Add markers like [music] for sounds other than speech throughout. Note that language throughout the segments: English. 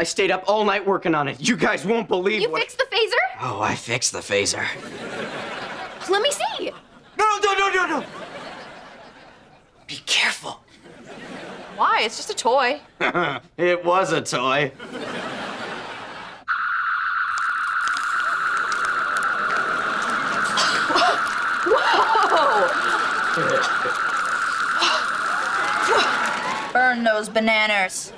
I stayed up all night working on it. You guys won't believe You what... fixed the phaser? Oh, I fixed the phaser. Let me see. No, no, no, no, no! Be careful. Why? It's just a toy. [laughs] it was a toy. [laughs] Burn those bananas.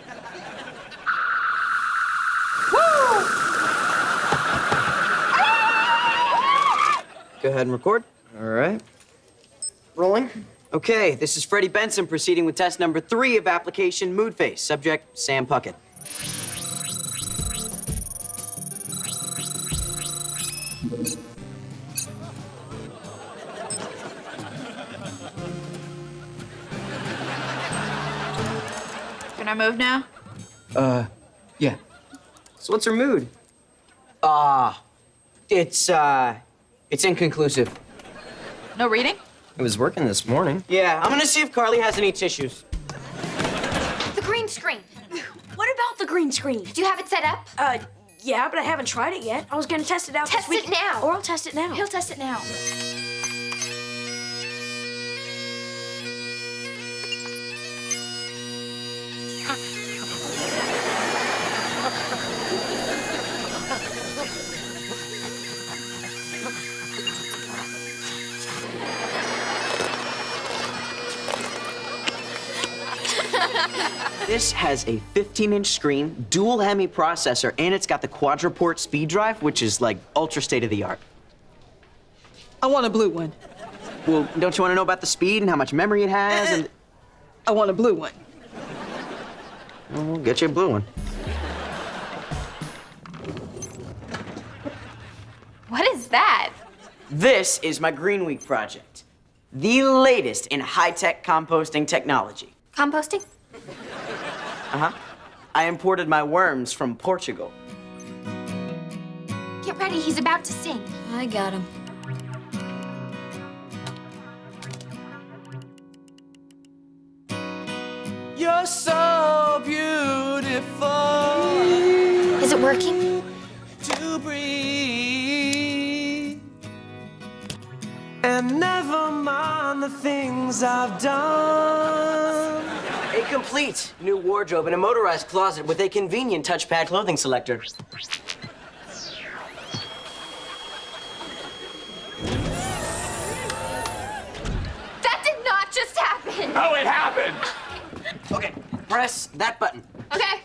Go ahead and record. All right. Rolling. Okay, this is Freddie Benson proceeding with test number three of application Mood Face. Subject, Sam Puckett. Can I move now? Uh, yeah. So what's her mood? Ah, it's, uh, it's inconclusive. No reading? It was working this morning. Yeah, I'm gonna see if Carly has any tissues. The green screen. What about the green screen? Do you have it set up? Uh, yeah, but I haven't tried it yet. I was gonna test it out Test this week. it now. Or I'll test it now. He'll test it now. [laughs] This has a 15-inch screen, dual Hemi processor, and it's got the quadruport speed drive, which is like ultra state-of-the-art. I want a blue one. Well, don't you want to know about the speed and how much memory it has? And [laughs] I want a blue one. Well, we'll get you a blue one. What is that? This is my Green Week project, the latest in high-tech composting technology. Composting? Uh-huh. I imported my worms from Portugal. Get ready, he's about to sing. I got him. You're so beautiful Is it working? to breathe. And never mind the things I've done. A complete new wardrobe and a motorized closet with a convenient touchpad clothing selector. That did not just happen. Oh, it happened! Okay, press that button. Okay.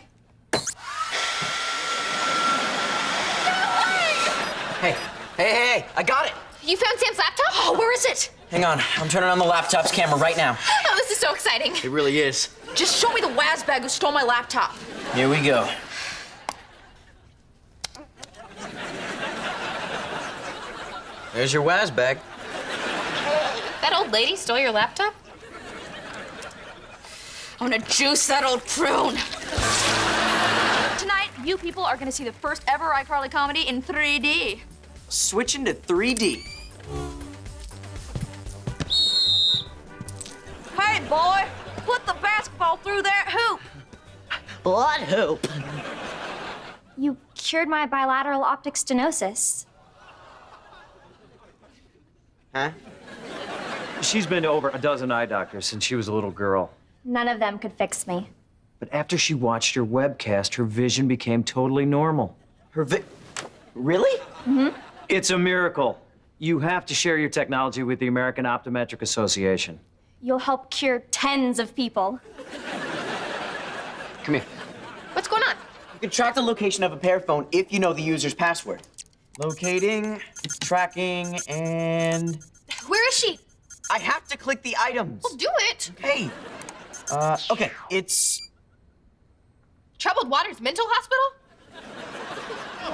Hey, hey, hey, hey, I got it. You found Sam's laptop? Oh, where is it? Hang on, I'm turning on the laptop's camera right now. Oh, this is so exciting. It really is. Just show me the Wazbag who stole my laptop. Here we go. There's your Waz bag. That old lady stole your laptop? I'm gonna juice that old prune. Tonight, you people are gonna see the first ever iCarly comedy in 3D. Switching to 3D. Hey, boy, put through that hoop. Blood hoop. You cured my bilateral optic stenosis. Huh? She's been to over a dozen eye doctors since she was a little girl. None of them could fix me. But after she watched your webcast, her vision became totally normal. Her vi- Really? Mm-hmm. It's a miracle. You have to share your technology with the American Optometric Association. You'll help cure tens of people. Come here. What's going on? You can track the location of a PearPhone if you know the user's password. Locating, tracking, and Where is she? I have to click the items. Well, do it. Hey. Uh, okay, it's Troubled Waters Mental Hospital?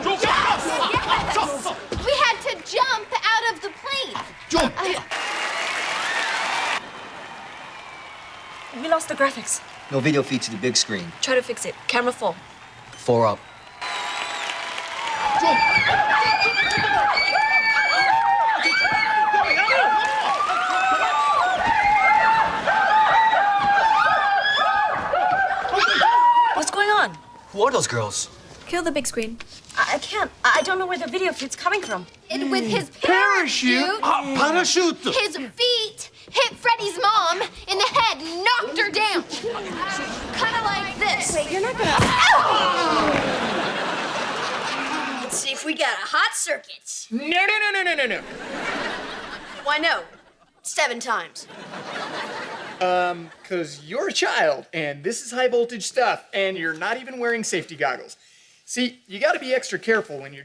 Yes! We had to jump out of the plane. We lost the graphics. No video feed to the big screen. Try to fix it. Camera full. Four up. What's going on? Who are those girls? Kill the big screen. I, I can't. I I don't know where the video feed's coming from. And with his Parachute? parachute, Ah, parachute! his feet hit Freddie's mom in the head, knocked her down. Kind of like this. Wait, you're not gonna. Let's see if we got a hot circuit. No, no, no, no, no, no, no. Why no? Seven times. Um, because you're a child, and this is high voltage stuff, and you're not even wearing safety goggles. See, you gotta be extra careful when you're.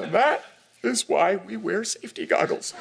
And that is why we wear safety goggles.